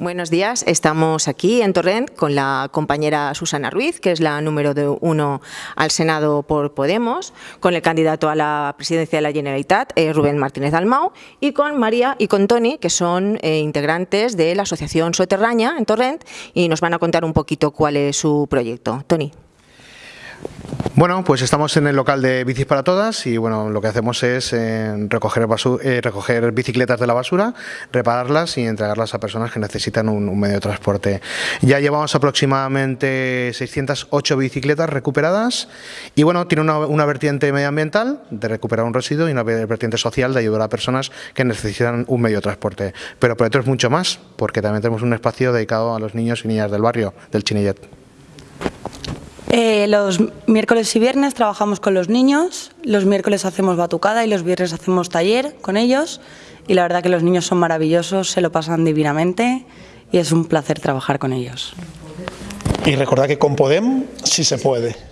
Buenos días, estamos aquí en Torrent con la compañera Susana Ruiz, que es la número de uno al Senado por Podemos, con el candidato a la presidencia de la Generalitat, eh, Rubén Martínez Almau, y con María y con Tony, que son eh, integrantes de la Asociación Soterraña en Torrent, y nos van a contar un poquito cuál es su proyecto. Tony. Bueno, pues estamos en el local de Bicis para Todas y bueno, lo que hacemos es eh, recoger, eh, recoger bicicletas de la basura, repararlas y entregarlas a personas que necesitan un, medio de transporte. Ya llevamos aproximadamente 608 bicicletas recuperadas y bueno, tiene una, una vertiente medioambiental de recuperar un residuo y una vertiente social de ayudar a personas que necesitan un medio de transporte. Pero por otro es mucho más, porque también tenemos un espacio dedicado a los niños y niñas del barrio, del Chinillet. Eh, los miércoles y viernes trabajamos con los niños, los miércoles hacemos batucada y los viernes hacemos taller con ellos y la verdad que los niños son maravillosos, se lo pasan divinamente y es un placer trabajar con ellos. Y recordad que con Podem sí se puede.